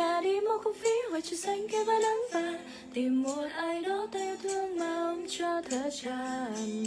nhà đi mua không phí ngoài trời xanh kia với nắng vàng. Tìm một ai đó ta yêu thương mà ôm cho thở tràn.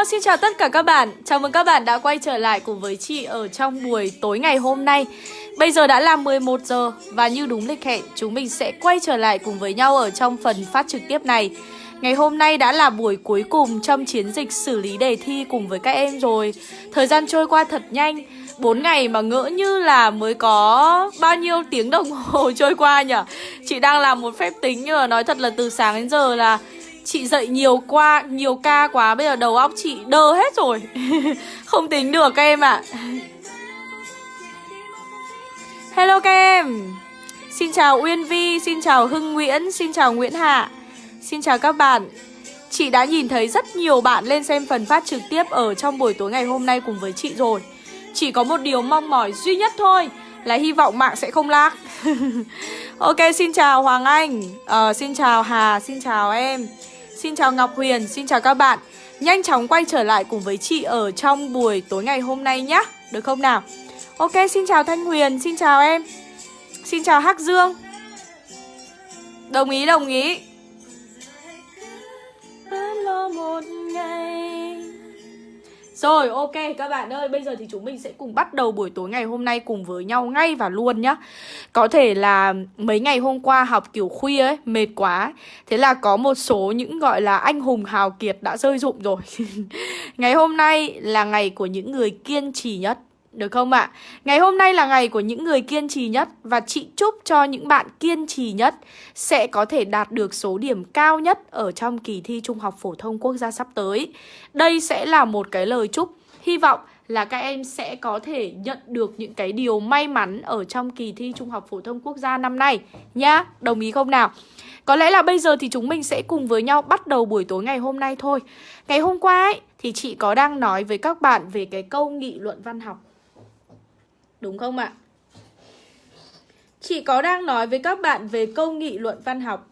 Hello, xin chào tất cả các bạn. Chào mừng các bạn đã quay trở lại cùng với chị ở trong buổi tối ngày hôm nay. Bây giờ đã là 11 giờ và như đúng lịch hẹn, chúng mình sẽ quay trở lại cùng với nhau ở trong phần phát trực tiếp này. Ngày hôm nay đã là buổi cuối cùng trong chiến dịch xử lý đề thi cùng với các em rồi. Thời gian trôi qua thật nhanh. 4 ngày mà ngỡ như là mới có bao nhiêu tiếng đồng hồ trôi qua nhỉ Chị đang làm một phép tính nhưng mà nói thật là từ sáng đến giờ là Chị dậy nhiều qua, nhiều ca quá Bây giờ đầu óc chị đơ hết rồi. Không tính được các em ạ. Hello các em Xin chào Uyên Vi, xin chào Hưng Nguyễn, xin chào Nguyễn Hạ. Xin chào các bạn. Chị đã nhìn thấy rất nhiều bạn lên xem phần phát trực tiếp ở trong buổi tối ngày hôm nay cùng với chị rồi. Chỉ có một điều mong mỏi duy nhất thôi Là hy vọng mạng sẽ không lag. Ok, xin chào Hoàng Anh. Ờ, Xin chào Hà, xin chào em. Xin chào Ngọc Huyền, xin chào các bạn. Nhanh chóng quay trở lại cùng với chị ở trong buổi tối ngày hôm nay nhé Được không nào? Ok, xin chào Thanh Huyền, xin chào em. Xin chào Hắc Dương. Đồng ý, đồng ý. Vẫn lo một ngày. Rồi, ok, các bạn ơi, Bây giờ thì chúng mình sẽ cùng bắt đầu buổi tối ngày hôm nay Cùng với nhau ngay và luôn nhá. Có thể là mấy ngày hôm qua học kiểu khuya ấy, Mệt quá Thế là có một số những gọi là anh hùng hào kiệt đã rơi dụng rồi. Ngày hôm nay là ngày của những người kiên trì nhất được không ạ? Ngày hôm nay là ngày của những người kiên trì nhất Và chị chúc cho những bạn kiên trì nhất Sẽ có thể đạt được số điểm cao nhất Ở trong kỳ thi Trung học Phổ thông Quốc gia sắp tới. Đây sẽ là một cái lời chúc. Hy vọng là các em sẽ có thể nhận được những cái điều may mắn Ở trong kỳ thi Trung học Phổ thông Quốc gia năm nay. Nhá, đồng ý không nào? Có lẽ là bây giờ thì chúng mình sẽ cùng với nhau bắt đầu buổi tối ngày hôm nay thôi. Ngày hôm qua ấy, thì chị có đang nói với các bạn về cái câu nghị luận văn học. Đúng không ạ? Chị có đang nói với các bạn về câu nghị luận văn học.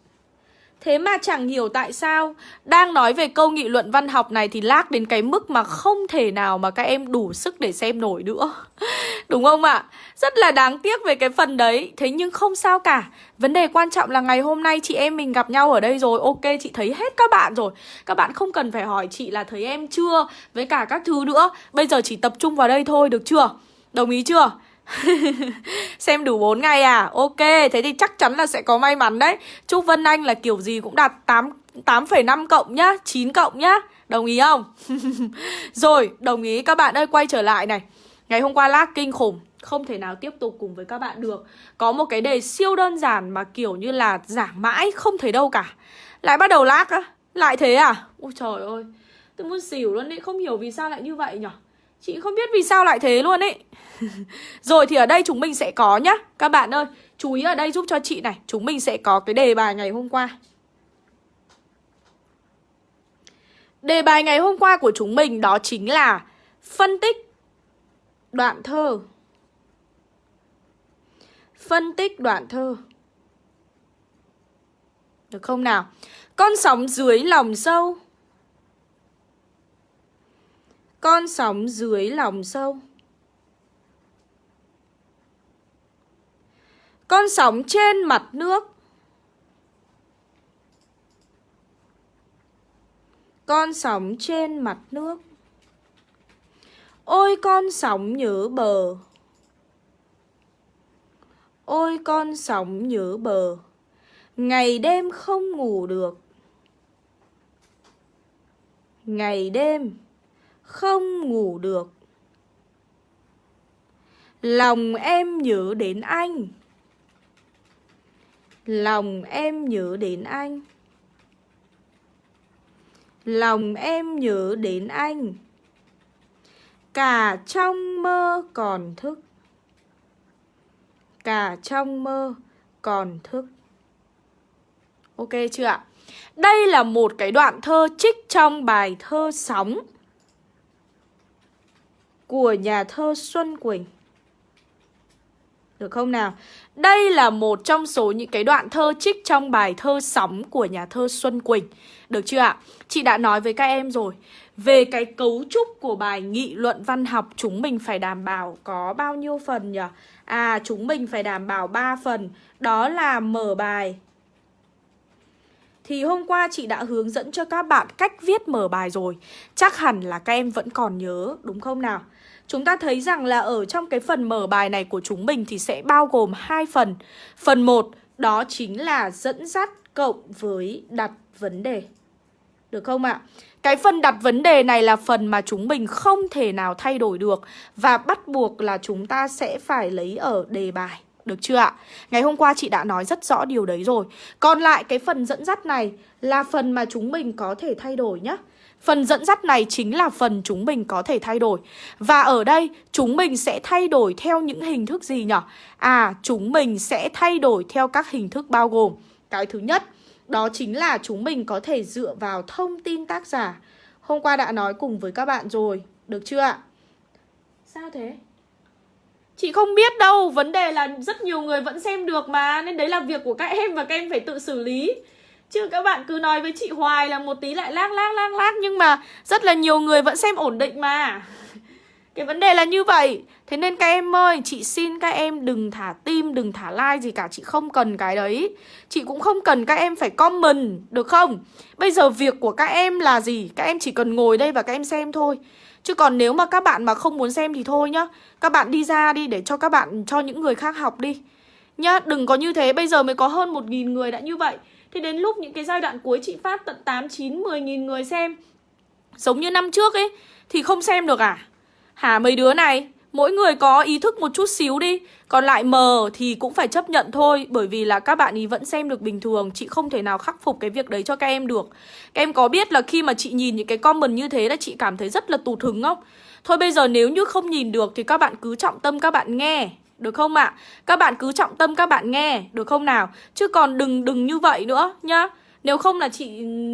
Thế mà chẳng hiểu tại sao, Đang nói về câu nghị luận văn học này thì lác đến cái mức mà không thể nào mà các em đủ sức để xem nổi nữa. Đúng không ạ? Rất là đáng tiếc về cái phần đấy. Thế nhưng không sao cả. Vấn đề quan trọng là ngày hôm nay chị em mình gặp nhau ở đây rồi. Ok, chị thấy hết các bạn rồi. Các bạn không cần phải hỏi chị là thấy em chưa, Với cả các thứ nữa. Bây giờ chỉ tập trung vào đây thôi, được chưa? Đồng ý chưa? Xem đủ 4 ngày à? Ok, thế thì chắc chắn là sẽ có may mắn đấy Chúc Vân Anh là kiểu gì cũng đạt 8 8,5 cộng nhá 9 cộng nhá Đồng ý không? Rồi, đồng ý các bạn ơi quay trở lại này Ngày hôm qua lag kinh khủng Không thể nào tiếp tục cùng với các bạn được Có một cái đề siêu đơn giản mà kiểu như là giảng mãi không thấy đâu cả Lại bắt đầu lag á Lại thế à? Ôi trời ơi Tôi muốn xỉu luôn đấy Không hiểu vì sao lại như vậy nhở? Chị không biết vì sao lại thế luôn ấy. Rồi thì ở đây chúng mình sẽ có nhá. Các bạn ơi, Chú ý ở đây giúp cho chị này. Chúng mình sẽ có cái đề bài ngày hôm qua. Đề bài ngày hôm qua của chúng mình Đó chính là Phân tích Đoạn thơ. Phân tích đoạn thơ. Được không nào? Con sóng dưới lòng sâu con sóng dưới lòng sâu Con sóng trên mặt nước. Con sóng trên mặt nước. Ôi con sóng nhớ bờ. Ôi con sóng nhớ bờ. Ngày đêm không ngủ được. Ngày đêm không ngủ được. Lòng em nhớ đến anh. Lòng em nhớ đến anh. Lòng em nhớ đến anh. Cả trong mơ còn thức. Cả trong mơ còn thức. Ok chưa ạ? Đây là một cái đoạn thơ trích trong bài thơ Sóng. Của nhà thơ Xuân Quỳnh được không nào? Đây là một trong số những cái đoạn thơ trích trong bài thơ Sóng của nhà thơ Xuân Quỳnh. Được chưa ạ? Chị đã nói với các em rồi. Về cái cấu trúc của bài nghị luận văn học chúng mình phải đảm bảo có bao nhiêu phần nhỉ? À, chúng mình phải đảm bảo 3 phần. Đó là mở bài. Thì hôm qua chị đã hướng dẫn cho các bạn cách viết mở bài rồi. Chắc hẳn là các em vẫn còn nhớ, đúng không nào? Chúng ta thấy rằng là ở trong cái phần mở bài này của chúng mình thì sẽ bao gồm hai phần. Phần 1 đó chính là dẫn dắt cộng với đặt vấn đề. Được không ạ? Cái phần đặt vấn đề này là phần mà chúng mình không thể nào thay đổi được và bắt buộc là chúng ta sẽ phải lấy ở đề bài. Được chưa ạ? Ngày hôm qua chị đã nói rất rõ điều đấy rồi. Còn lại cái phần dẫn dắt này là phần mà chúng mình có thể thay đổi nhé. Phần dẫn dắt này chính là phần chúng mình có thể thay đổi Và ở đây chúng mình sẽ thay đổi theo những hình thức gì nhỉ? À, chúng mình sẽ thay đổi theo các hình thức bao gồm Cái thứ nhất, đó chính là chúng mình có thể dựa vào thông tin tác giả Hôm qua đã nói cùng với các bạn rồi, được chưa ạ? Sao thế? Chị không biết đâu, vấn đề là rất nhiều người vẫn xem được mà Nên đấy là việc của các em và các em phải tự xử lý Chứ các bạn cứ nói với chị hoài là một tí lại lác lác lác lác Nhưng mà rất là nhiều người vẫn xem ổn định mà. Cái vấn đề là như vậy. Thế nên các em ơi, chị xin các em đừng thả tim, đừng thả like gì cả. Chị không cần cái đấy. Chị cũng không cần các em phải comment, được không? Bây giờ việc của các em là gì? Các em chỉ cần ngồi đây và các em xem thôi. Chứ còn nếu mà các bạn mà không muốn xem thì thôi nhá. Các bạn đi ra đi để cho các bạn, cho những người khác học đi. Nhá, đừng có như thế, bây giờ mới có hơn 1.000 người đã như vậy. Thế đến lúc những cái giai đoạn cuối chị phát tận 8, 9, 10 nghìn người xem Giống như năm trước ấy Thì không xem được à? Hả mấy đứa này Mỗi người có ý thức một chút xíu đi Còn lại mờ thì cũng phải chấp nhận thôi Bởi vì là các bạn ý vẫn xem được bình thường Chị không thể nào khắc phục cái việc đấy cho các em được. Các em có biết là khi mà chị nhìn những cái comment như thế là chị cảm thấy rất là tụt hứng không? Thôi bây giờ nếu như không nhìn được thì các bạn cứ trọng tâm các bạn nghe được không ạ? À? Các bạn cứ trọng tâm các bạn nghe, được không nào? Chứ còn đừng đừng như vậy nữa nhá. Nếu không là chị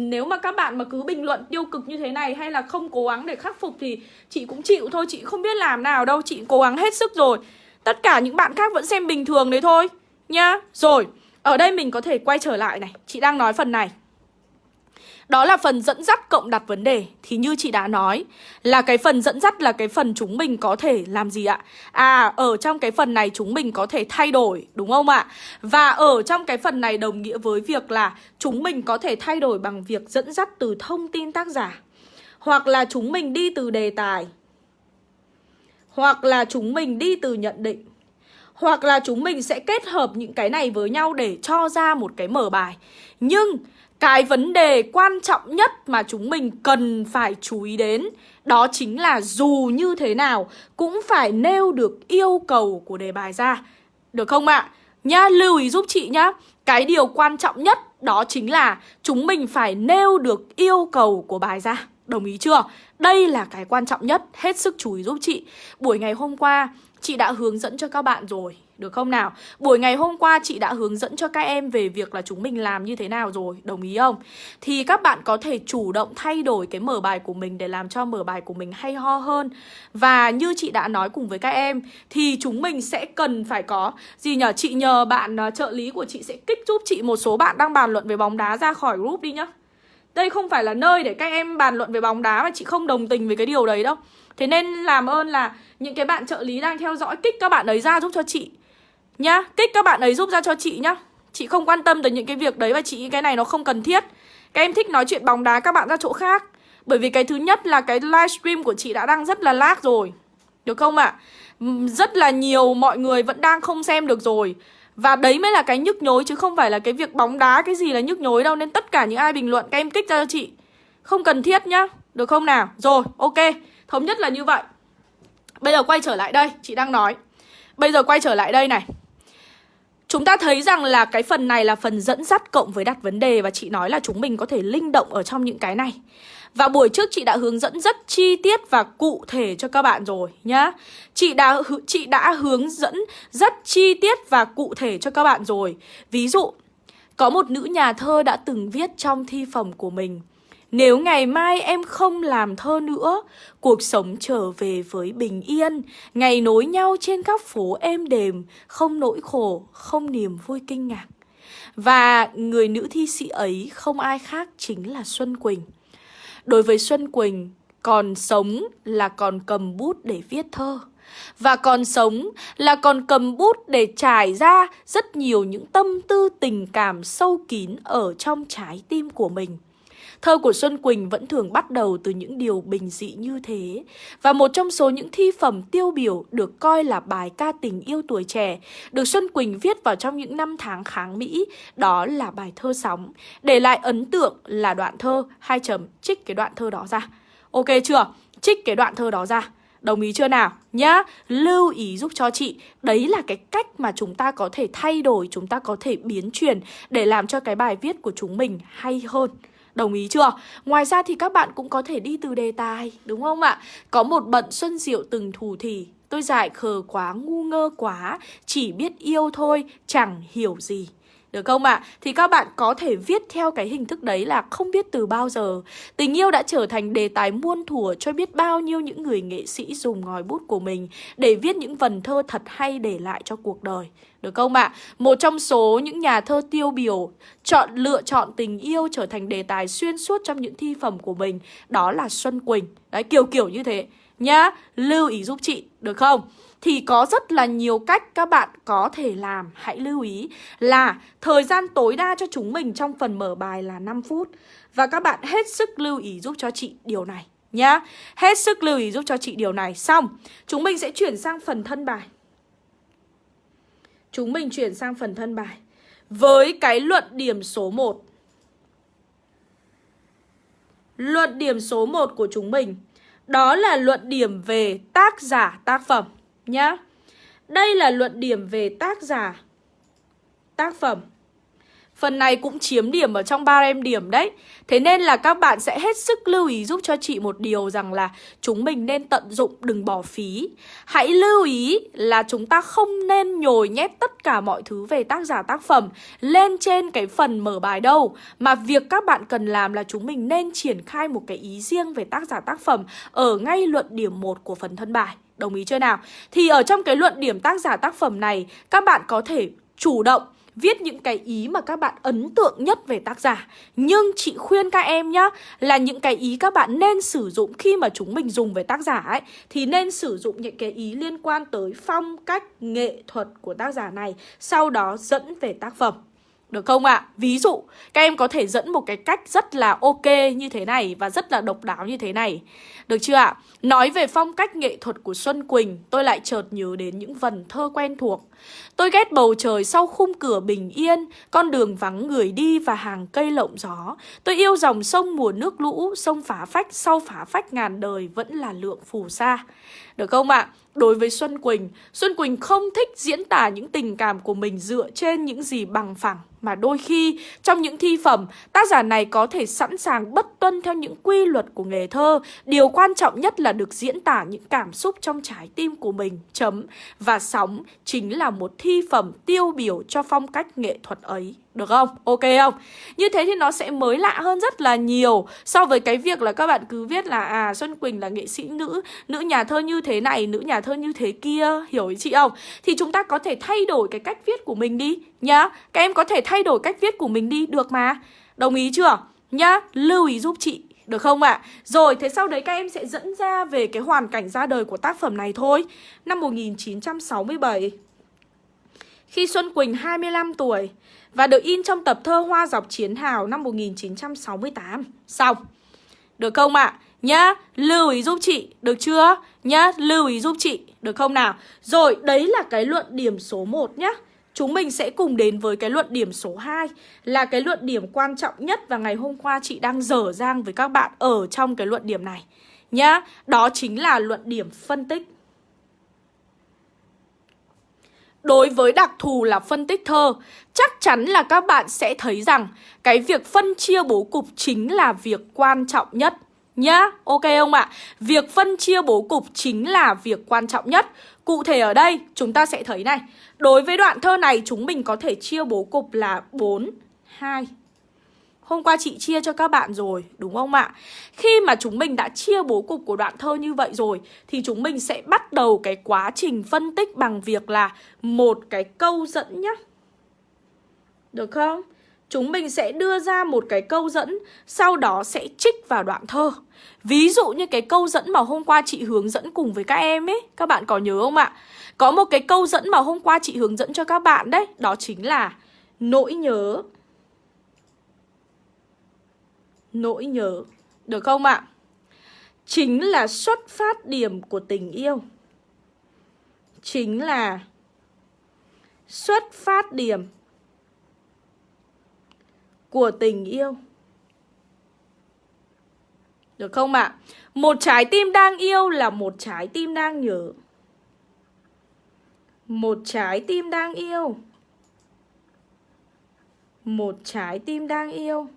nếu mà các bạn mà cứ bình luận tiêu cực như thế này hay là không cố gắng để khắc phục thì chị cũng chịu thôi, chị không biết làm nào đâu, chị cố gắng hết sức rồi. Tất cả những bạn khác vẫn xem bình thường đấy thôi nhá. Rồi, ở đây mình có thể quay trở lại này, chị đang nói phần này. Đó là phần dẫn dắt cộng đặt vấn đề. Thì như chị đã nói Là cái phần dẫn dắt là cái phần chúng mình có thể làm gì ạ? À, ở trong cái phần này chúng mình có thể thay đổi Đúng không ạ? Và ở trong cái phần này đồng nghĩa với việc là Chúng mình có thể thay đổi bằng việc dẫn dắt từ thông tin tác giả. Hoặc là chúng mình đi từ đề tài. Hoặc là chúng mình đi từ nhận định. Hoặc là chúng mình sẽ kết hợp những cái này với nhau để cho ra một cái mở bài. Nhưng cái vấn đề quan trọng nhất mà chúng mình cần phải chú ý đến Đó chính là dù như thế nào cũng phải nêu được yêu cầu của đề bài ra Được không ạ? À? Nhá, lưu ý giúp chị nhá Cái điều quan trọng nhất đó chính là chúng mình phải nêu được yêu cầu của bài ra Đồng ý chưa? Đây là cái quan trọng nhất, hết sức chú ý giúp chị Buổi ngày hôm qua chị đã hướng dẫn cho các bạn rồi được không nào? Buổi ngày hôm qua chị đã hướng dẫn cho các em về việc là chúng mình làm như thế nào rồi, đồng ý không? Thì các bạn có thể chủ động thay đổi cái mở bài của mình để làm cho mở bài của mình hay ho hơn. Và như chị đã nói cùng với các em thì chúng mình sẽ cần phải có gì nhờ chị nhờ bạn uh, trợ lý của chị sẽ kích giúp chị một số bạn đang bàn luận về bóng đá ra khỏi group đi nhá. Đây không phải là nơi để các em bàn luận về bóng đá mà chị không đồng tình với cái điều đấy đâu. Thế nên làm ơn là những cái bạn trợ lý đang theo dõi kích các bạn ấy ra giúp cho chị Nhá, kích các bạn ấy giúp ra cho chị nhá. Chị không quan tâm tới những cái việc đấy và chị cái này nó không cần thiết. Các em thích nói chuyện bóng đá các bạn ra chỗ khác. Bởi vì cái thứ nhất là cái livestream của chị đã đang rất là lag rồi. Được không ạ? À? Rất là nhiều mọi người vẫn đang không xem được rồi. Và đấy mới là cái nhức nhối chứ không phải là cái việc bóng đá cái gì là nhức nhối đâu. Nên tất cả những ai bình luận các em kích ra cho chị. Không cần thiết nhá. Được không nào? Rồi, ok. Thống nhất là như vậy. Bây giờ quay trở lại đây, chị đang nói. Bây giờ quay trở lại đây này. Chúng ta thấy rằng là cái phần này là phần dẫn dắt cộng với đặt vấn đề Và chị nói là chúng mình có thể linh động ở trong những cái này. Và buổi trước chị đã hướng dẫn rất chi tiết và cụ thể cho các bạn rồi nhá. Chị đã, chị đã hướng dẫn rất chi tiết và cụ thể cho các bạn rồi. Ví dụ, có một nữ nhà thơ đã từng viết trong thi phẩm của mình nếu ngày mai em không làm thơ nữa, cuộc sống trở về với bình yên, ngày nối nhau trên các phố êm đềm, không nỗi khổ, không niềm vui kinh ngạc. Và người nữ thi sĩ ấy không ai khác chính là Xuân Quỳnh. Đối với Xuân Quỳnh, còn sống là còn cầm bút để viết thơ. Và còn sống là còn cầm bút để trải ra rất nhiều những tâm tư tình cảm sâu kín ở trong trái tim của mình. Thơ của Xuân Quỳnh vẫn thường bắt đầu từ những điều bình dị như thế. Và một trong số những thi phẩm tiêu biểu được coi là bài ca tình yêu tuổi trẻ, được Xuân Quỳnh viết vào trong những năm tháng kháng Mỹ, đó là bài thơ sóng. Để lại ấn tượng là đoạn thơ, hai chấm, trích cái đoạn thơ đó ra. Ok chưa? Trích cái đoạn thơ đó ra. Đồng ý chưa nào? Nhá, lưu ý giúp cho chị Đấy là cái cách mà chúng ta có thể thay đổi Chúng ta có thể biến chuyển Để làm cho cái bài viết của chúng mình hay hơn Đồng ý chưa? Ngoài ra thì các bạn cũng có thể đi từ đề tài, đúng không ạ? Có một bận xuân diệu từng thủ thì Tôi dại khờ quá, ngu ngơ quá Chỉ biết yêu thôi, chẳng hiểu gì được không ạ? À? Thì các bạn có thể viết theo cái hình thức đấy là không biết từ bao giờ Tình yêu đã trở thành đề tài muôn thuở cho biết bao nhiêu những người nghệ sĩ dùng ngòi bút của mình Để viết những vần thơ thật hay để lại cho cuộc đời được không ạ? À? Một trong số những nhà thơ tiêu biểu chọn lựa chọn tình yêu trở thành đề tài xuyên suốt trong những thi phẩm của mình Đó là Xuân Quỳnh Đấy, kiểu kiểu như thế Nhá, lưu ý giúp chị, được không? Thì có rất là nhiều cách các bạn có thể làm Hãy lưu ý là thời gian tối đa cho chúng mình trong phần mở bài là 5 phút Và các bạn hết sức lưu ý giúp cho chị điều này nhá Hết sức lưu ý giúp cho chị điều này Xong, chúng mình sẽ chuyển sang phần thân bài Chúng mình chuyển sang phần thân bài. Với cái luận điểm số 1 Luận điểm số 1 của chúng mình, Đó là luận điểm về tác giả tác phẩm, nhá. Đây là luận điểm về tác giả tác phẩm. Phần này cũng chiếm điểm ở trong ba em điểm đấy. Thế nên là các bạn sẽ hết sức lưu ý giúp cho chị một điều rằng là Chúng mình nên tận dụng, đừng bỏ phí. Hãy lưu ý là chúng ta không nên nhồi nhét tất cả mọi thứ về tác giả tác phẩm Lên trên cái phần mở bài đâu. Mà việc các bạn cần làm là chúng mình nên triển khai một cái ý riêng về tác giả tác phẩm Ở ngay luận điểm 1 của phần thân bài. Đồng ý chưa nào? Thì ở trong cái luận điểm tác giả tác phẩm này, Các bạn có thể chủ động viết những cái ý mà các bạn ấn tượng nhất về tác giả. Nhưng chị khuyên các em nhá, Là những cái ý các bạn nên sử dụng khi mà chúng mình dùng về tác giả ấy, Thì nên sử dụng những cái ý liên quan tới phong cách, nghệ thuật của tác giả này, Sau đó dẫn về tác phẩm được không ạ? À? Ví dụ, các em có thể dẫn một cái cách rất là ok như thế này và rất là độc đáo như thế này. Được chưa ạ? À? Nói về phong cách nghệ thuật của Xuân Quỳnh, tôi lại chợt nhớ đến những vần thơ quen thuộc. Tôi ghét bầu trời sau khung cửa bình yên, con đường vắng người đi và hàng cây lộng gió. Tôi yêu dòng sông mùa nước lũ, sông phá phách sau phá phách ngàn đời vẫn là lượng phù sa. Được không ạ? À? Đối với Xuân Quỳnh, Xuân Quỳnh không thích diễn tả những tình cảm của mình dựa trên những gì bằng phẳng mà đôi khi trong những thi phẩm, tác giả này có thể sẵn sàng bất tuân theo những quy luật của nghề thơ. Điều quan trọng nhất là được diễn tả những cảm xúc trong trái tim của mình, chấm. Và sóng chính là một thi phẩm tiêu biểu cho phong cách nghệ thuật ấy. Được không? Ok không? Như thế thì nó sẽ mới lạ hơn rất là nhiều So với cái việc là các bạn cứ viết là À Xuân Quỳnh là nghệ sĩ nữ Nữ nhà thơ như thế này, nữ nhà thơ như thế kia Hiểu ý chị không? Thì chúng ta có thể thay đổi cái cách viết của mình đi Nhá Các em có thể thay đổi cách viết của mình đi Được mà Đồng ý chưa? Nhá Lưu ý giúp chị được không ạ? À? Rồi, thế sau đấy các em sẽ dẫn ra về cái hoàn cảnh ra đời của tác phẩm này thôi Năm 1967 Khi Xuân Quỳnh 25 tuổi và được in trong tập thơ Hoa dọc chiến hào năm 1968. Xong. Được không ạ? À? Nhá, lưu ý giúp chị, được chưa? Nhá, lưu ý giúp chị, được không nào? Rồi, đấy là cái luận điểm số 1 nhá. chúng mình sẽ cùng đến với cái luận điểm số 2 Là cái luận điểm quan trọng nhất và ngày hôm qua chị đang dở dang với các bạn ở trong cái luận điểm này Nhá, đó chính là luận điểm phân tích Đối với đặc thù là phân tích thơ, chắc chắn là các bạn sẽ thấy rằng cái việc phân chia bố cục chính là việc quan trọng nhất nhá. Ok không ạ? Việc phân chia bố cục chính là việc quan trọng nhất. Cụ thể ở đây chúng ta sẽ thấy này, đối với đoạn thơ này chúng mình có thể chia bố cục là 4 2 Hôm qua chị chia cho các bạn rồi, đúng không ạ? Khi mà chúng mình đã chia bố cục của đoạn thơ như vậy rồi Thì chúng mình sẽ bắt đầu cái quá trình phân tích bằng việc là một cái câu dẫn nhá Được không? Chúng mình sẽ đưa ra một cái câu dẫn Sau đó sẽ trích vào đoạn thơ Ví dụ như cái câu dẫn mà hôm qua chị hướng dẫn cùng với các em ấy Các bạn có nhớ không ạ? Có một cái câu dẫn mà hôm qua chị hướng dẫn cho các bạn đấy Đó chính là nỗi nhớ nỗi nhớ. Được không ạ? Chính là xuất phát điểm của tình yêu. Chính là xuất phát điểm của tình yêu. Được không ạ? Một trái tim đang yêu là một trái tim đang nhớ. Một trái tim đang yêu. Một trái tim đang yêu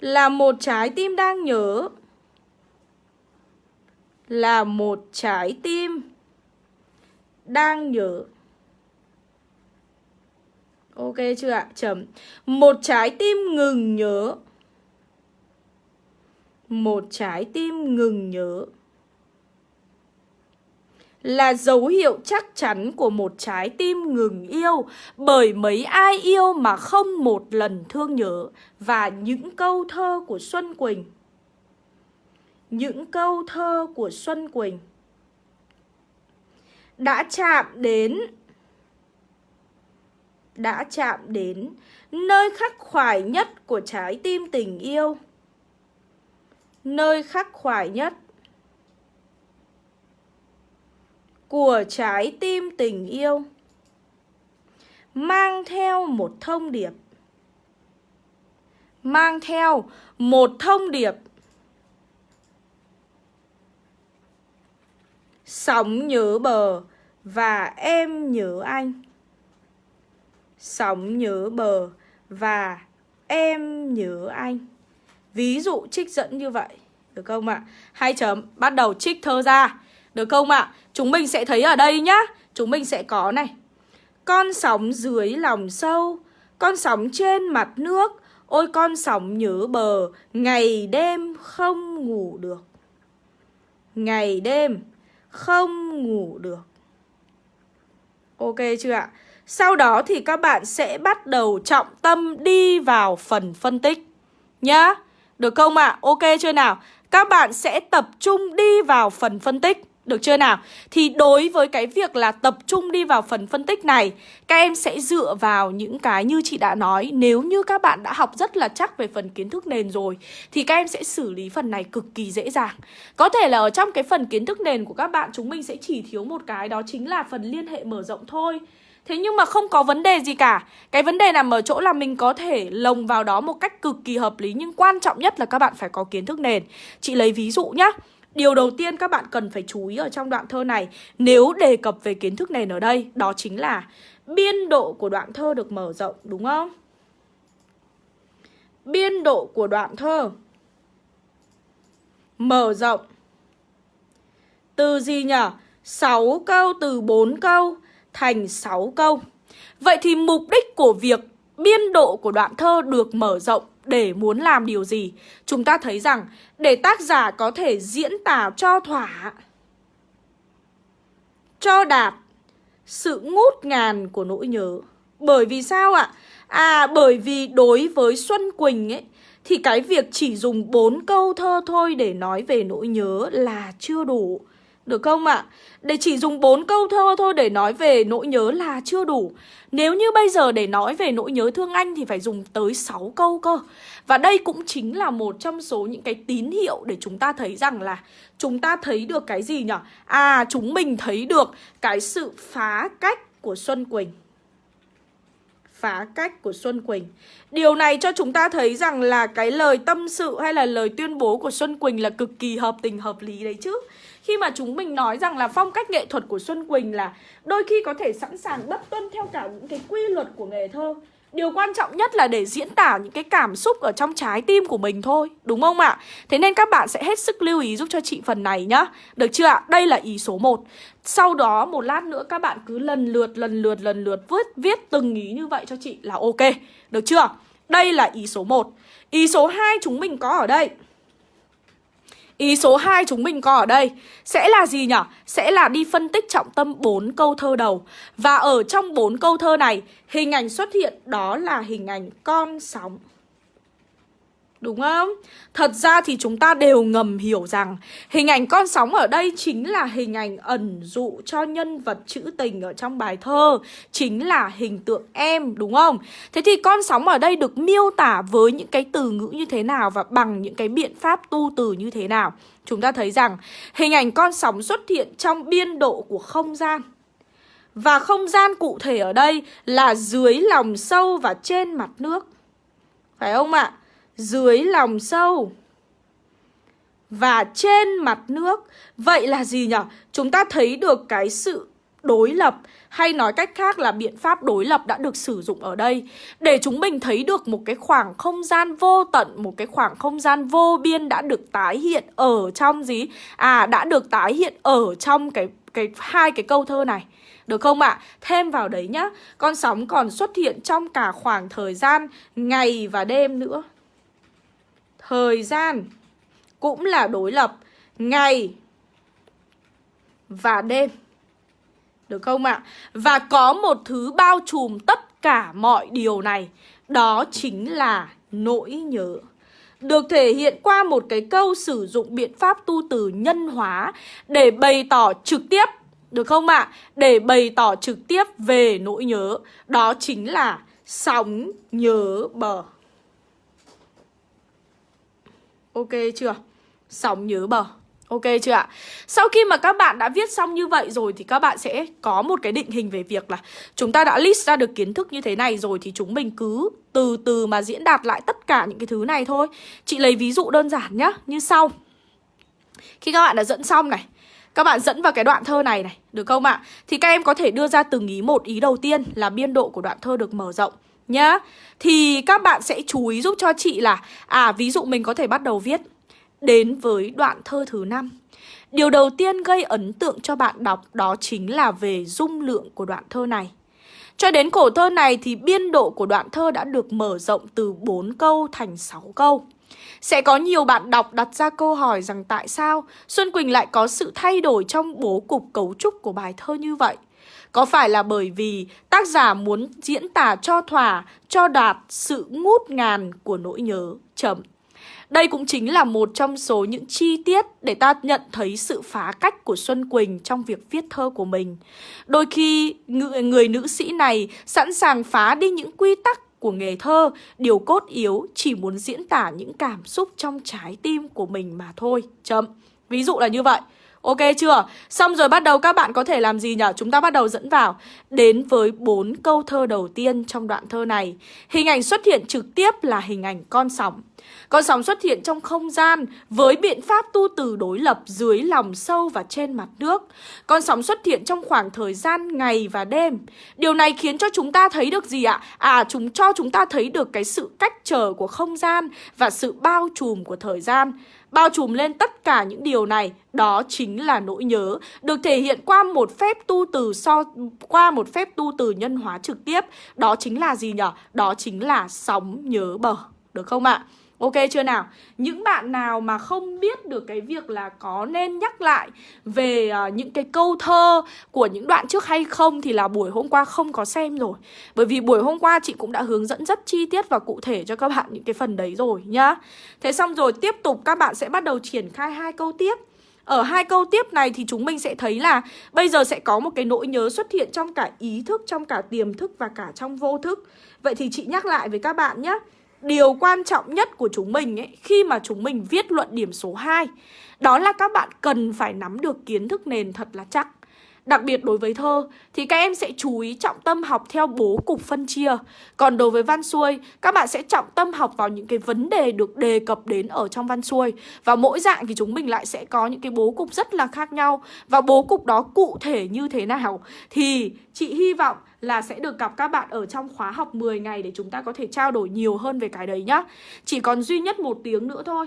là một trái tim đang nhớ. Là một trái tim đang nhớ. Ok chưa ạ? Chấm. Một trái tim ngừng nhớ. Một trái tim ngừng nhớ là dấu hiệu chắc chắn của một trái tim ngừng yêu bởi mấy ai yêu mà không một lần thương nhớ và những câu thơ của Xuân Quỳnh. Những câu thơ của Xuân Quỳnh đã chạm đến, đã chạm đến nơi khắc khoải nhất của trái tim tình yêu. Nơi khắc khoải nhất của trái tim tình yêu, mang theo một thông điệp, mang theo một thông điệp. Sóng nhớ bờ và em nhớ anh. Sóng nhớ bờ và em nhớ anh. Ví dụ trích dẫn như vậy, được không ạ? Hai chấm, bắt đầu trích thơ ra được không ạ? Chúng mình sẽ thấy ở đây nhá. Chúng mình sẽ có này. Con sóng dưới lòng sâu, Con sóng trên mặt nước. Ôi, con sóng nhớ bờ, Ngày đêm không ngủ được. Ngày đêm không ngủ được. Ok chưa ạ? Sau đó thì các bạn sẽ bắt đầu trọng tâm đi vào phần phân tích Nhá. Được không ạ? Ok chưa nào? Các bạn sẽ tập trung đi vào phần phân tích được chưa nào? Thì đối với cái việc là tập trung đi vào phần phân tích này, Các em sẽ dựa vào những cái như chị đã nói. Nếu như các bạn đã học rất là chắc về phần kiến thức nền rồi, Thì các em sẽ xử lý phần này cực kỳ dễ dàng. Có thể là ở trong cái phần kiến thức nền của các bạn, Chúng mình sẽ chỉ thiếu một cái, đó chính là phần liên hệ mở rộng thôi. Thế nhưng mà không có vấn đề gì cả. Cái vấn đề nằm ở chỗ là mình có thể lồng vào đó một cách cực kỳ hợp lý, Nhưng quan trọng nhất là các bạn phải có kiến thức nền. Chị lấy ví dụ nhá. Điều đầu tiên các bạn cần phải chú ý ở trong đoạn thơ này, Nếu đề cập về kiến thức nền ở đây, Đó chính là biên độ của đoạn thơ được mở rộng, đúng không? Biên độ của đoạn thơ Mở rộng Từ gì nhỉ? 6 câu từ 4 câu thành 6 câu Vậy thì mục đích của việc biên độ của đoạn thơ được mở rộng để muốn làm điều gì. Chúng ta thấy rằng, để tác giả có thể diễn tả cho thỏa, Cho đạt sự ngút ngàn của nỗi nhớ. Bởi vì sao ạ? À bởi vì đối với Xuân Quỳnh ấy, Thì cái việc chỉ dùng bốn câu thơ thôi để nói về nỗi nhớ là chưa đủ được không ạ? À? Để chỉ dùng bốn câu thơ thôi để nói về nỗi nhớ là chưa đủ Nếu như bây giờ để nói về nỗi nhớ thương anh thì phải dùng tới 6 câu cơ Và đây cũng chính là một trong số những cái tín hiệu để chúng ta thấy rằng là Chúng ta thấy được cái gì nhỉ? À chúng mình thấy được cái sự phá cách của Xuân Quỳnh phá cách của Xuân Quỳnh Điều này cho chúng ta thấy rằng là cái lời tâm sự hay là lời tuyên bố của Xuân Quỳnh là cực kỳ hợp tình, hợp lý đấy chứ khi mà chúng mình nói rằng là phong cách nghệ thuật của Xuân Quỳnh là đôi khi có thể sẵn sàng bất tuân theo cả những cái quy luật của nghề thơ Điều quan trọng nhất là để diễn tả những cái cảm xúc ở trong trái tim của mình thôi Đúng không ạ? Thế nên các bạn sẽ hết sức lưu ý giúp cho chị phần này nhá Được chưa ạ? Đây là ý số 1 Sau đó một lát nữa các bạn cứ lần lượt lần lượt lần lượt viết, viết từng ý như vậy cho chị là ok Được chưa? Đây là ý số 1 Ý số 2 chúng mình có ở đây Ý số 2 chúng mình có ở đây sẽ là gì nhỉ? Sẽ là đi phân tích trọng tâm 4 câu thơ đầu. Và ở trong 4 câu thơ này, hình ảnh xuất hiện đó là hình ảnh con sóng. Đúng không? Thật ra thì chúng ta đều ngầm hiểu rằng hình ảnh con sóng ở đây chính là hình ảnh ẩn dụ cho nhân vật trữ tình ở trong bài thơ Chính là hình tượng em, đúng không? Thế thì con sóng ở đây được miêu tả với những cái từ ngữ như thế nào và bằng những cái biện pháp tu từ như thế nào? Chúng ta thấy rằng hình ảnh con sóng xuất hiện trong biên độ của không gian Và không gian cụ thể ở đây là dưới lòng sâu và trên mặt nước Phải không ạ? Dưới lòng sâu và trên mặt nước. Vậy là gì nhỉ? Chúng ta thấy được cái sự đối lập hay nói cách khác là biện pháp đối lập đã được sử dụng ở đây để chúng mình thấy được một cái khoảng không gian vô tận, một cái khoảng không gian vô biên đã được tái hiện ở trong gì? À đã được tái hiện ở trong cái cái hai cái câu thơ này. Được không ạ? À? Thêm vào đấy nhá, con sóng còn xuất hiện trong cả khoảng thời gian ngày và đêm nữa. Thời gian cũng là đối lập ngày và đêm. Được không ạ? À? Và có một thứ bao trùm tất cả mọi điều này, đó chính là nỗi nhớ. Được thể hiện qua một cái câu sử dụng biện pháp tu từ nhân hóa để bày tỏ trực tiếp được không ạ? À? Để bày tỏ trực tiếp về nỗi nhớ Đó chính là sóng nhớ bờ Ok chưa? Sóng nhớ bờ Ok chưa ạ? Sau khi mà các bạn đã viết xong như vậy rồi thì các bạn sẽ có một cái định hình về việc là chúng ta đã list ra được kiến thức như thế này rồi thì chúng mình cứ từ từ mà diễn đạt lại tất cả những cái thứ này thôi. Chị lấy ví dụ đơn giản nhá, như sau. Khi các bạn đã dẫn xong này, các bạn dẫn vào cái đoạn thơ này này, được không ạ? Thì các em có thể đưa ra từng ý một ý đầu tiên là biên độ của đoạn thơ được mở rộng nhá Thì các bạn sẽ chú ý giúp cho chị là À ví dụ mình có thể bắt đầu viết Đến với đoạn thơ thứ năm Điều đầu tiên gây ấn tượng cho bạn đọc đó chính là về dung lượng của đoạn thơ này. Cho đến cổ thơ này thì biên độ của đoạn thơ đã được mở rộng từ 4 câu thành 6 câu. Sẽ có nhiều bạn đọc đặt ra câu hỏi rằng tại sao Xuân Quỳnh lại có sự thay đổi trong bố cục cấu trúc của bài thơ như vậy? Có phải là bởi vì tác giả muốn diễn tả cho thỏa, cho đạt sự ngút ngàn của nỗi nhớ? Chấm. Đây cũng chính là một trong số những chi tiết để ta nhận thấy sự phá cách của Xuân Quỳnh trong việc viết thơ của mình. Đôi khi người, người nữ sĩ này sẵn sàng phá đi những quy tắc của nghề thơ, điều cốt yếu chỉ muốn diễn tả những cảm xúc trong trái tim của mình mà thôi. Chấm. Ví dụ là như vậy. Ok chưa? Xong rồi bắt đầu các bạn có thể làm gì nhỉ? Chúng ta bắt đầu dẫn vào Đến với bốn câu thơ đầu tiên trong đoạn thơ này Hình ảnh xuất hiện trực tiếp là hình ảnh con sóng Con sóng xuất hiện trong không gian Với biện pháp tu từ đối lập dưới lòng sâu và trên mặt nước Con sóng xuất hiện trong khoảng thời gian ngày và đêm Điều này khiến cho chúng ta thấy được gì ạ? À, chúng cho chúng ta thấy được cái sự cách trở của không gian Và sự bao trùm của thời gian Bao trùm lên tất cả những điều này, Đó chính là nỗi nhớ, Được thể hiện qua một phép tu từ so, Qua một phép tu từ nhân hóa trực tiếp Đó chính là gì nhở? Đó chính là sóng nhớ bờ, Được không ạ? Ok chưa nào? Những bạn nào mà không biết được cái việc là có nên nhắc lại về uh, những cái câu thơ của những đoạn trước hay không thì là buổi hôm qua không có xem rồi. Bởi vì buổi hôm qua chị cũng đã hướng dẫn rất chi tiết và cụ thể cho các bạn những cái phần đấy rồi nhá. Thế xong rồi tiếp tục các bạn sẽ bắt đầu triển khai hai câu tiếp. Ở hai câu tiếp này thì chúng mình sẽ thấy là bây giờ sẽ có một cái nỗi nhớ xuất hiện trong cả ý thức, trong cả tiềm thức và cả trong vô thức. Vậy thì chị nhắc lại với các bạn nhé điều quan trọng nhất của chúng mình ấy, khi mà chúng mình viết luận điểm số 2 đó là các bạn cần phải nắm được kiến thức nền thật là chắc. Đặc biệt đối với thơ thì các em sẽ chú ý trọng tâm học theo bố cục phân chia. Còn đối với văn xuôi, các bạn sẽ trọng tâm học vào những cái vấn đề được đề cập đến ở trong văn xuôi. Và mỗi dạng thì chúng mình lại sẽ có những cái bố cục rất là khác nhau. Và bố cục đó cụ thể như thế nào thì chị hy vọng là sẽ được gặp các bạn ở trong khóa học 10 ngày để chúng ta có thể trao đổi nhiều hơn về cái đấy nhá. Chỉ còn duy nhất một tiếng nữa thôi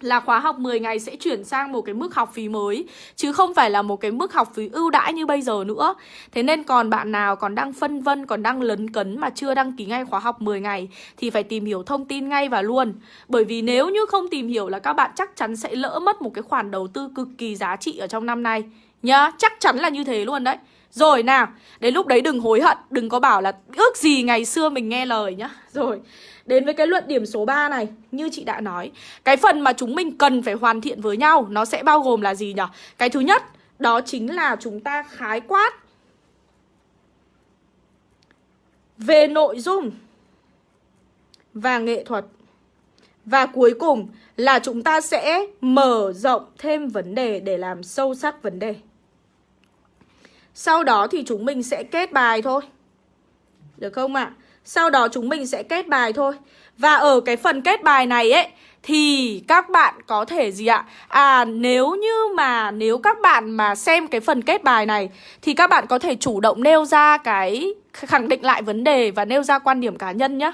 là khóa học 10 ngày sẽ chuyển sang một cái mức học phí mới chứ không phải là một cái mức học phí ưu đãi như bây giờ nữa. Thế nên còn bạn nào còn đang phân vân, còn đang lấn cấn mà chưa đăng ký ngay khóa học 10 ngày thì phải tìm hiểu thông tin ngay và luôn. Bởi vì nếu như không tìm hiểu là các bạn chắc chắn sẽ lỡ mất một cái khoản đầu tư cực kỳ giá trị ở trong năm nay nhá, chắc chắn là như thế luôn đấy. Rồi nào, đến lúc đấy đừng hối hận, đừng có bảo là ước gì ngày xưa mình nghe lời nhá. Rồi, đến với cái luận điểm số 3 này, như chị đã nói, cái phần mà chúng mình cần phải hoàn thiện với nhau nó sẽ bao gồm là gì nhỉ? Cái thứ nhất, đó chính là chúng ta khái quát về nội dung và nghệ thuật. Và cuối cùng là chúng ta sẽ mở rộng thêm vấn đề để làm sâu sắc vấn đề. Sau đó thì chúng mình sẽ kết bài thôi Được không ạ? À? Sau đó chúng mình sẽ kết bài thôi Và ở cái phần kết bài này ấy Thì các bạn có thể gì ạ? À nếu như mà Nếu các bạn mà xem cái phần kết bài này Thì các bạn có thể chủ động nêu ra cái Khẳng định lại vấn đề Và nêu ra quan điểm cá nhân nhá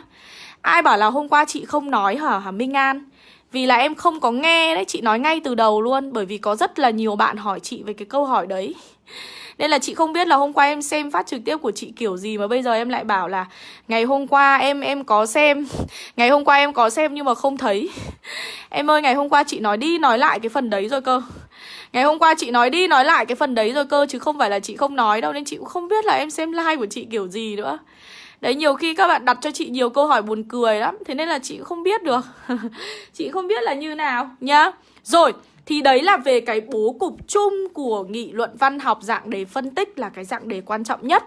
Ai bảo là hôm qua chị không nói hả, hả Minh An Vì là em không có nghe đấy Chị nói ngay từ đầu luôn Bởi vì có rất là nhiều bạn hỏi chị về cái câu hỏi đấy nên là chị không biết là hôm qua em xem phát trực tiếp của chị kiểu gì Mà bây giờ em lại bảo là Ngày hôm qua em em có xem, Ngày hôm qua em có xem nhưng mà không thấy. Em ơi, ngày hôm qua chị nói đi nói lại cái phần đấy rồi cơ. Ngày hôm qua chị nói đi nói lại cái phần đấy rồi cơ, Chứ không phải là chị không nói đâu, Nên chị cũng không biết là em xem live của chị kiểu gì nữa. Đấy, nhiều khi các bạn đặt cho chị nhiều câu hỏi buồn cười lắm, Thế nên là chị không biết được. Chị không biết là như nào, nhá. Rồi thì đấy là về cái bố cục chung của nghị luận văn học dạng đề phân tích là cái dạng đề quan trọng nhất.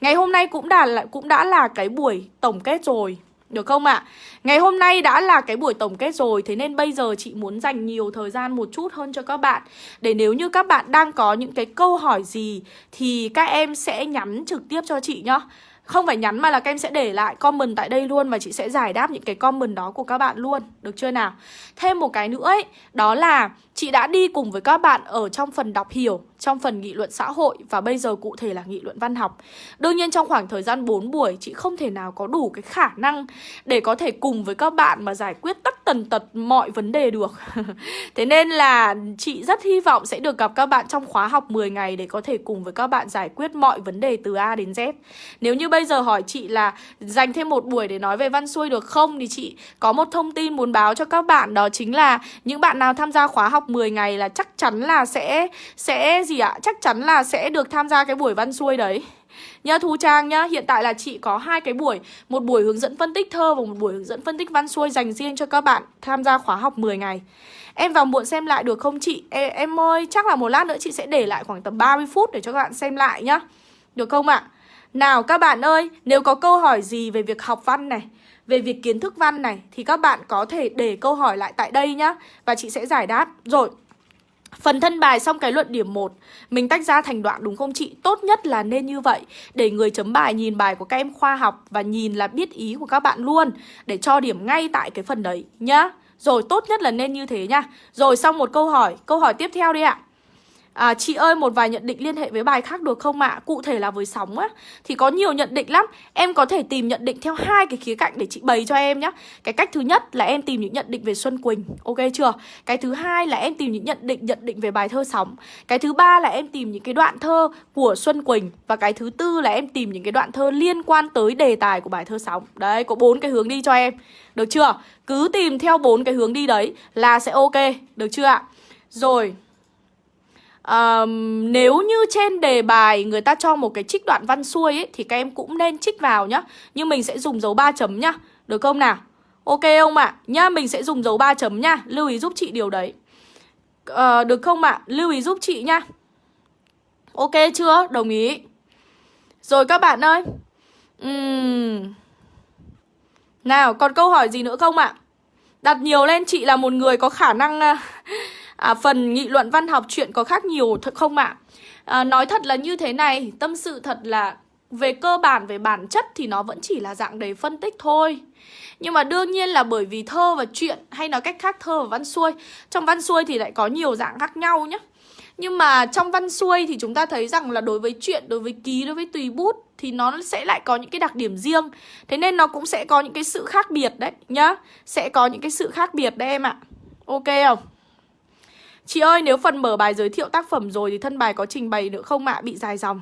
Ngày hôm nay cũng đã cũng đã là cái buổi tổng kết rồi. Được không ạ? À? Ngày hôm nay đã là cái buổi tổng kết rồi, Thế nên bây giờ chị muốn dành nhiều thời gian một chút hơn cho các bạn Để nếu như các bạn đang có những cái câu hỏi gì, Thì các em sẽ nhắn trực tiếp cho chị nhá không phải nhắn mà là các em sẽ để lại comment tại đây luôn Và chị sẽ giải đáp những cái comment đó của các bạn luôn Được chưa nào? Thêm một cái nữa ấy, Đó là chị đã đi cùng với các bạn ở trong phần đọc hiểu, Trong phần nghị luận xã hội Và bây giờ cụ thể là nghị luận văn học. Đương nhiên trong khoảng thời gian 4 buổi, Chị không thể nào có đủ cái khả năng Để có thể cùng với các bạn mà giải quyết tất tần tật mọi vấn đề được. Thế nên là chị rất hy vọng sẽ được gặp các bạn trong khóa học 10 ngày Để có thể cùng với các bạn giải quyết mọi vấn đề từ A đến Z. Nếu như bây giờ hỏi chị là dành thêm một buổi để nói về văn xuôi được không Thì chị có một thông tin muốn báo cho các bạn, Đó chính là những bạn nào tham gia khóa học 10 ngày là chắc chắn là sẽ sẽ gì ạ? Chắc chắn là sẽ được tham gia cái buổi văn xuôi đấy Nhá Thu Trang nhá, hiện tại là chị có hai cái buổi Một buổi hướng dẫn phân tích thơ và một buổi hướng dẫn phân tích văn xuôi dành riêng cho các bạn tham gia khóa học 10 ngày Em vào muộn xem lại được không chị? Em, em ơi, chắc là một lát nữa chị sẽ để lại khoảng tầm 30 phút để cho các bạn xem lại nhá Được không ạ? Nào các bạn ơi, nếu có câu hỏi gì về việc học văn này về việc kiến thức văn này thì các bạn có thể để câu hỏi lại tại đây nhá và chị sẽ giải đáp. Rồi, Phần thân bài xong cái luận điểm 1 Mình tách ra thành đoạn đúng không chị? Tốt nhất là nên như vậy Để người chấm bài nhìn bài của các em khoa học Và nhìn là biết ý của các bạn luôn Để cho điểm ngay tại cái phần đấy nhá. Rồi tốt nhất là nên như thế nhá. Rồi xong một câu hỏi. Câu hỏi tiếp theo đi ạ. À, chị ơi một vài nhận định liên hệ với bài khác được không ạ? Cụ thể là với sóng á. Thì có nhiều nhận định lắm. Em có thể tìm nhận định theo hai cái khía cạnh để chị bày cho em nhá. Cái cách thứ nhất là em tìm những nhận định về Xuân Quỳnh. Ok chưa? Cái thứ hai là em tìm những nhận định nhận định về bài thơ sóng. Cái thứ ba là em tìm những cái đoạn thơ của Xuân Quỳnh. Và cái thứ tư là em tìm những cái đoạn thơ liên quan tới đề tài của bài thơ sóng. Đấy có bốn cái hướng đi cho em. Được chưa? Cứ tìm theo bốn cái hướng đi đấy là sẽ ok. Được chưa ạ? Rồi uh, Nếu như trên đề bài người ta cho một cái trích đoạn văn xuôi ấy, Thì các em cũng nên trích vào nhá. Nhưng mình sẽ dùng dấu 3 chấm nhá. Được không nào? Ok không ạ? À? Nhá mình sẽ dùng dấu 3 chấm nhá. Lưu ý giúp chị điều đấy. Uh, Được không ạ? À? Lưu ý giúp chị nhá. Ok chưa? Đồng ý. Rồi các bạn ơi. Uhm. Nào còn câu hỏi gì nữa không ạ? À? Đặt nhiều lên chị là một người có khả năng à, à, phần nghị luận văn học chuyện có khác nhiều thật không ạ? à, Nói thật là như thế này Tâm sự thật là về cơ bản, về bản chất thì nó vẫn chỉ là dạng đầy phân tích thôi. Nhưng mà đương nhiên là bởi vì thơ và chuyện Hay nói cách khác thơ và văn xuôi Trong văn xuôi thì lại có nhiều dạng khác nhau nhé Nhưng mà trong văn xuôi thì chúng ta thấy rằng là đối với chuyện, đối với ký, đối với tùy bút Thì nó sẽ lại có những cái đặc điểm riêng. Thế nên nó cũng sẽ có những cái sự khác biệt đấy nhá. Sẽ có những cái sự khác biệt đấy em ạ. Ok không? Chị ơi, nếu phần mở bài giới thiệu tác phẩm rồi thì thân bài có trình bày nữa không ạ? Bị dài dòng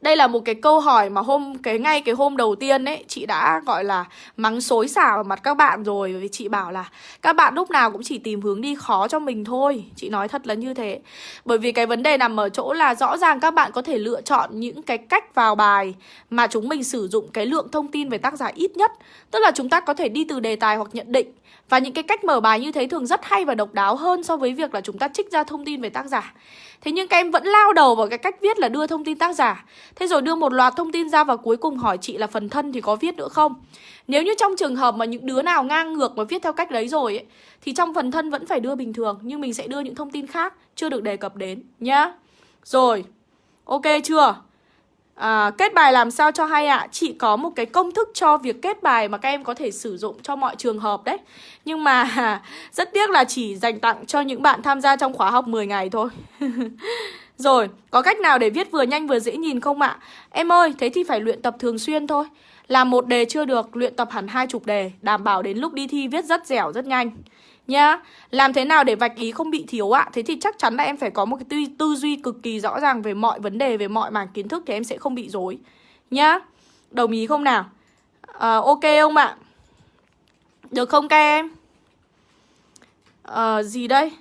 đây là một cái câu hỏi mà hôm, cái ngay cái hôm đầu tiên ấy, chị đã, gọi là, mắng xối xả vào mặt các bạn rồi vì chị bảo là các bạn lúc nào cũng chỉ tìm hướng đi khó cho mình thôi. Chị nói thật là như thế. Bởi vì cái vấn đề nằm ở chỗ là rõ ràng các bạn có thể lựa chọn những cái cách vào bài mà chúng mình sử dụng cái lượng thông tin về tác giả ít nhất. Tức là chúng ta có thể đi từ đề tài hoặc nhận định và những cái cách mở bài như thế thường rất hay và độc đáo hơn so với việc là chúng ta trích ra thông tin về tác giả. Thế nhưng các em vẫn lao đầu vào cái cách viết là đưa thông tin tác giả Thế rồi đưa một loạt thông tin ra và cuối cùng hỏi chị là phần thân thì có viết nữa không Nếu như trong trường hợp mà những đứa nào ngang ngược mà viết theo cách đấy rồi ấy Thì trong phần thân vẫn phải đưa bình thường Nhưng mình sẽ đưa những thông tin khác chưa được đề cập đến nhá Rồi Ok chưa À, kết bài làm sao cho hay ạ? À? Chị có một cái công thức cho việc kết bài mà các em có thể sử dụng cho mọi trường hợp đấy Nhưng mà rất tiếc là chỉ dành tặng cho những bạn tham gia trong khóa học 10 ngày thôi Rồi, có cách nào để viết vừa nhanh vừa dễ nhìn không ạ? Em ơi, thế thì phải luyện tập thường xuyên thôi. Làm một đề chưa được, luyện tập hẳn hai chục đề Đảm bảo đến lúc đi thi viết rất dẻo, rất nhanh. Nhá Làm thế nào để vạch ý không bị thiếu ạ? Thế thì chắc chắn là em phải có một cái tư, tư duy cực kỳ rõ ràng về mọi vấn đề Về mọi mảng kiến thức thì em sẽ không bị dối Nhá Đồng ý không nào? À, Ok không ạ? Được không các em? À, Gì đây?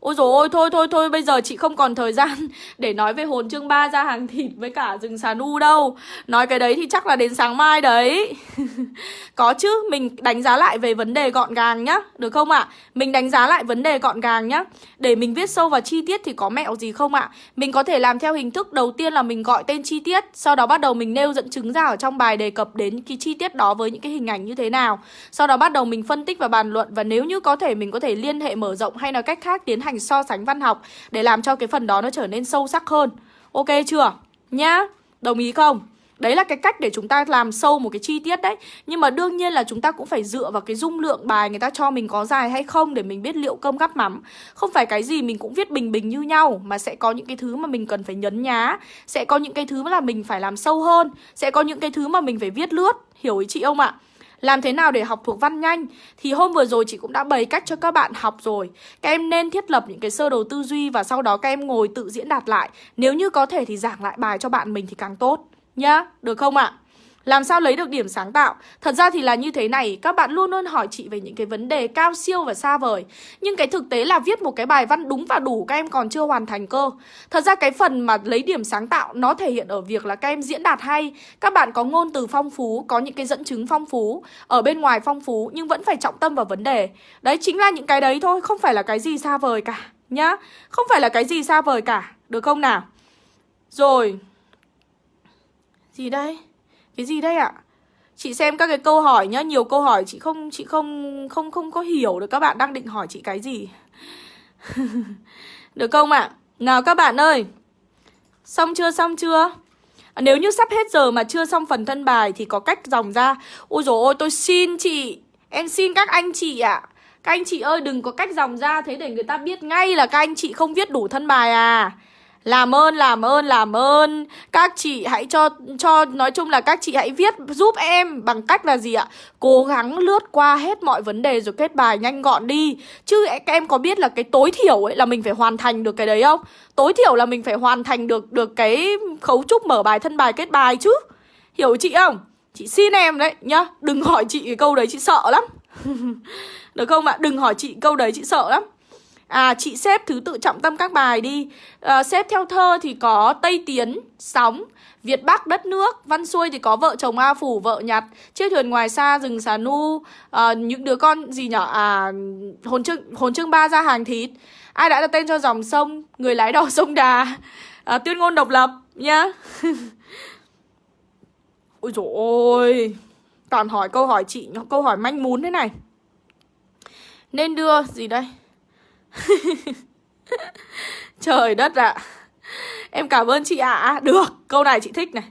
Ôi dồi ôi, thôi thôi thôi, bây giờ chị không còn thời gian để nói về hồn chương 3 ra hàng thịt với cả rừng xà nu đâu Nói cái đấy thì chắc là đến sáng mai đấy Có chứ, mình đánh giá lại về vấn đề gọn gàng nhá, được không ạ? À? Mình đánh giá lại vấn đề gọn gàng nhá Để mình viết sâu vào chi tiết thì có mẹo gì không ạ? À? Mình có thể làm theo hình thức đầu tiên là mình gọi tên chi tiết Sau đó bắt đầu mình nêu dẫn chứng ra ở trong bài đề cập đến cái chi tiết đó với những cái hình ảnh như thế nào Sau đó bắt đầu mình phân tích và bàn luận Và nếu như có thể mình có thể liên hệ mở rộng hay là cách khác tiến hành hành so sánh văn học để làm cho cái phần đó nó trở nên sâu sắc hơn. Ok chưa? Nhá. Đồng ý không? Đấy là cái cách để chúng ta làm sâu một cái chi tiết đấy Nhưng mà đương nhiên là chúng ta cũng phải dựa vào cái dung lượng bài người ta cho mình có dài hay không Để mình biết liệu cơm gắp mắm Không phải cái gì mình cũng viết bình bình như nhau, Mà sẽ có những cái thứ mà mình cần phải nhấn nhá Sẽ có những cái thứ là mình phải làm sâu hơn Sẽ có những cái thứ mà mình phải viết lướt Hiểu ý chị không ạ? Làm thế nào để học thuộc văn nhanh Thì hôm vừa rồi chị cũng đã bày cách cho các bạn học rồi Các em nên thiết lập những cái sơ đồ tư duy Và sau đó các em ngồi tự diễn đạt lại Nếu như có thể thì giảng lại bài cho bạn mình thì càng tốt Nhá, được không ạ? À? Làm sao lấy được điểm sáng tạo? Thật ra thì là như thế này, các bạn luôn luôn hỏi chị về những cái vấn đề cao siêu và xa vời. Nhưng cái thực tế là viết một cái bài văn đúng và đủ các em còn chưa hoàn thành cơ. Thật ra cái phần mà lấy điểm sáng tạo nó thể hiện ở việc là các em diễn đạt hay, các bạn có ngôn từ phong phú, có những cái dẫn chứng phong phú, ở bên ngoài phong phú nhưng vẫn phải trọng tâm vào vấn đề. Đấy chính là những cái đấy thôi, không phải là cái gì xa vời cả nhá. Không phải là cái gì xa vời cả, được không nào? Rồi. Gì đây? Cái gì đây ạ? Chị xem các cái câu hỏi nhá, nhiều câu hỏi chị không chị không không không có hiểu được các bạn đang định hỏi chị cái gì. được không ạ? Nào các bạn ơi. Xong chưa xong chưa? À, nếu như sắp hết giờ mà chưa xong phần thân bài thì có cách dòng ra. Ôi dồi ôi tôi xin chị, em xin các anh chị ạ. À. Các anh chị ơi đừng có cách dòng ra thế để người ta biết ngay là các anh chị không viết đủ thân bài à. Làm ơn, làm ơn, làm ơn Các chị hãy cho, cho nói chung là các chị hãy viết giúp em Bằng cách là gì ạ? Cố gắng lướt qua hết mọi vấn đề rồi kết bài nhanh gọn đi Chứ các em có biết là cái tối thiểu ấy là mình phải hoàn thành được cái đấy không? Tối thiểu là mình phải hoàn thành được được cái khấu trúc mở bài thân bài kết bài chứ Hiểu chị không? Chị xin em đấy nhá Đừng hỏi chị cái câu đấy chị sợ lắm Được không ạ? Đừng hỏi chị câu đấy chị sợ lắm À chị xếp thứ tự trọng tâm các bài đi. Ờ, à, Xếp theo thơ thì có Tây Tiến, Sóng Việt Bắc đất nước Văn xuôi thì có vợ chồng A Phủ, vợ nhặt Chiếc thuyền ngoài xa, rừng xà nu à, Những đứa con gì nhỏ À hồn chương, hồn chương ba ra hàng thịt. Ai đã đặt tên cho dòng sông Người lái đò sông Đà? À, Tuyên ngôn độc lập nhá. Ôi dồi ôi Toàn hỏi câu hỏi chị Câu hỏi manh mún thế này. Nên đưa gì đây? Trời đất ạ à. Em cảm ơn chị ạ à. Được, câu này chị thích này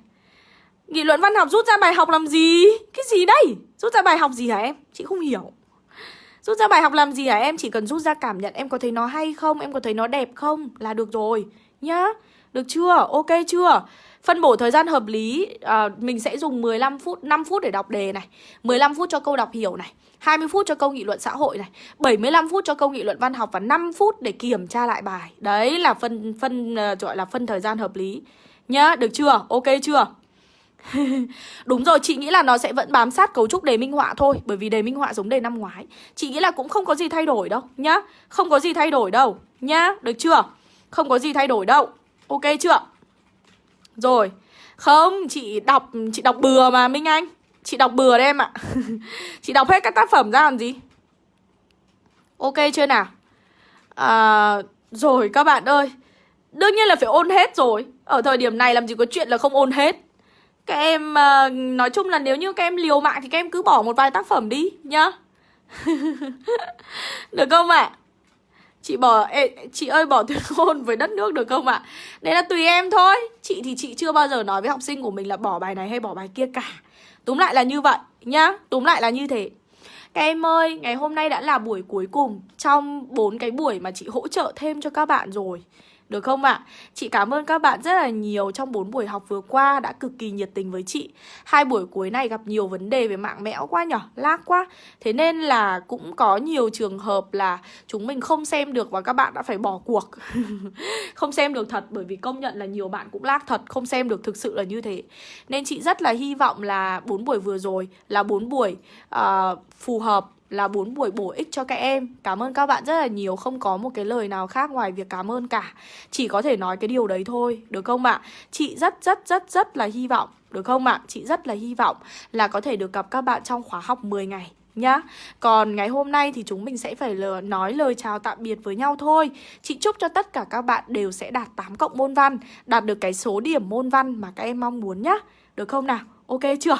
Nghị luận văn học rút ra bài học làm gì? Cái gì đây? Rút ra bài học gì hả em? Chị không hiểu Rút ra bài học làm gì hả em? Chỉ cần rút ra cảm nhận em có thấy nó hay không? Em có thấy nó đẹp không? Là được rồi Nhá được chưa? Ok chưa? Phân bổ thời gian hợp lý à, Mình sẽ dùng 15 phút 5 phút để đọc đề này 15 phút cho câu đọc hiểu này 20 phút cho câu nghị luận xã hội này 75 phút cho câu nghị luận văn học Và 5 phút để kiểm tra lại bài Đấy là phân phân uh, gọi là phân thời gian hợp lý Nhá, được chưa? Ok chưa? Đúng rồi, chị nghĩ là nó sẽ vẫn bám sát cấu trúc đề minh họa thôi Bởi vì đề minh họa giống đề năm ngoái Chị nghĩ là cũng không có gì thay đổi đâu nhá Không có gì thay đổi đâu nhá Được chưa? Không có gì thay đổi đâu Ok chưa? Rồi. Không, chị đọc chị đọc bừa mà Minh Anh. Chị đọc bừa đấy em ạ. Chị đọc hết các tác phẩm ra làm gì? Ok chưa nào? À, Rồi các bạn ơi. Đương nhiên là phải ôn hết rồi. Ở thời điểm này làm gì có chuyện là không ôn hết. Các em uh, Nói chung là nếu như các em liều mạng Thì các em cứ bỏ một vài tác phẩm đi nhá. Được không ạ? à? Chị bỏ ê, Chị ơi bỏ tuyên ngôn với đất nước được không ạ à? Đấy là tùy em thôi Chị thì chị chưa bao giờ nói với học sinh của mình là bỏ bài này hay bỏ bài kia cả Túm lại là như vậy nhá Túm lại là như thế các em ơi, ngày hôm nay đã là buổi cuối cùng trong bốn cái buổi mà chị hỗ trợ thêm cho các bạn rồi. Được không ạ? À? Chị cảm ơn các bạn rất là nhiều trong 4 buổi học vừa qua đã cực kỳ nhiệt tình với chị. Hai buổi cuối này gặp nhiều vấn đề về mạng mẽo quá nhở, lag quá. Thế nên là cũng có nhiều trường hợp là chúng mình không xem được và các bạn đã phải bỏ cuộc. không xem được thật bởi vì công nhận là nhiều bạn cũng lag thật, không xem được thực sự là như thế. Nên chị rất là hy vọng là 4 buổi vừa rồi là 4 buổi uh, phù hợp là bốn buổi bổ ích cho các em Cảm ơn các bạn rất là nhiều Không có một cái lời nào khác ngoài việc cảm ơn cả Chỉ có thể nói cái điều đấy thôi Được không ạ? Chị rất rất rất rất là hy vọng Được không ạ? Chị rất là hy vọng là có thể được gặp các bạn trong khóa học 10 ngày nhá Còn ngày hôm nay thì chúng mình sẽ phải lờ, nói lời chào tạm biệt với nhau thôi Chị chúc cho tất cả các bạn đều sẽ đạt 8 cộng môn văn Đạt được cái số điểm môn văn mà các em mong muốn nhá Được không nào? Ok chưa?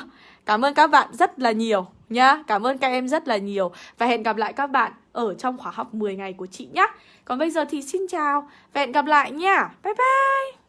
Cảm ơn các bạn rất là nhiều nhá. Cảm ơn các em rất là nhiều và hẹn gặp lại các bạn ở trong khóa học 10 ngày của chị nhé. Còn bây giờ thì xin chào và hẹn gặp lại nha. Bye bye.